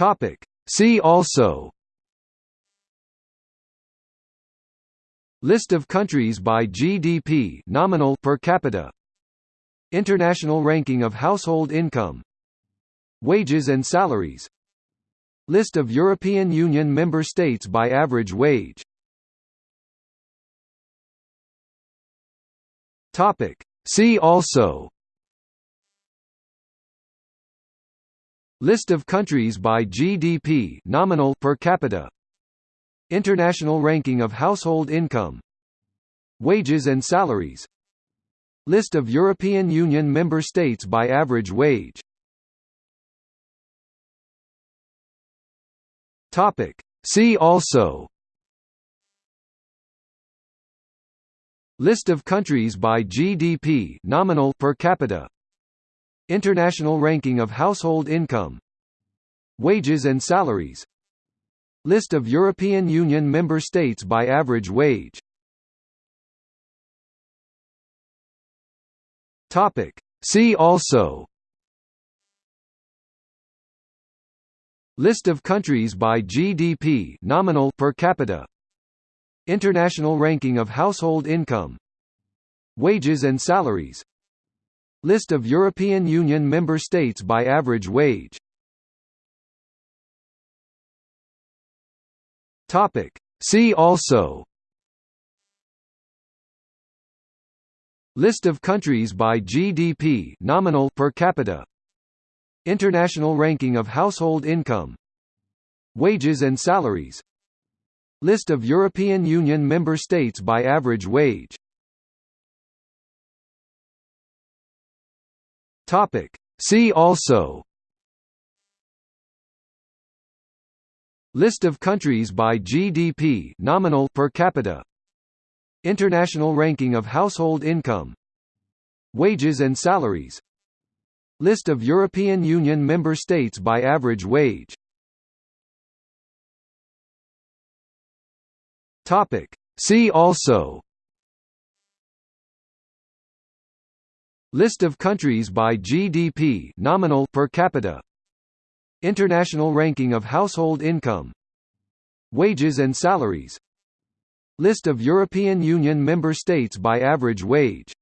Topic. See also List of countries by GDP nominal per capita International ranking of household income Wages and salaries List of European Union member states by average wage Topic. See also List of countries by GDP nominal per capita. International ranking of household income. Wages and salaries. List of European Union member states by average wage. Topic. See also. List of countries by GDP nominal per capita International ranking of household income Wages and salaries List of European Union member states by average wage. See also. List of countries by GDP nominal per capita. International ranking of household income Wages and salaries List of European Union member states by average wage. See also. List of countries by GDP nominal per capita. International ranking of household income. Wages and salaries. List of European Union member states by average wage Topic. See also. List of countries by GDP nominal per capita. International ranking of household income. Wages and salaries. List of European Union member states by average wage. Topic. See also List of countries by GDP nominal per capita. International ranking of household income. Wages and salaries. List of European Union member states by average wage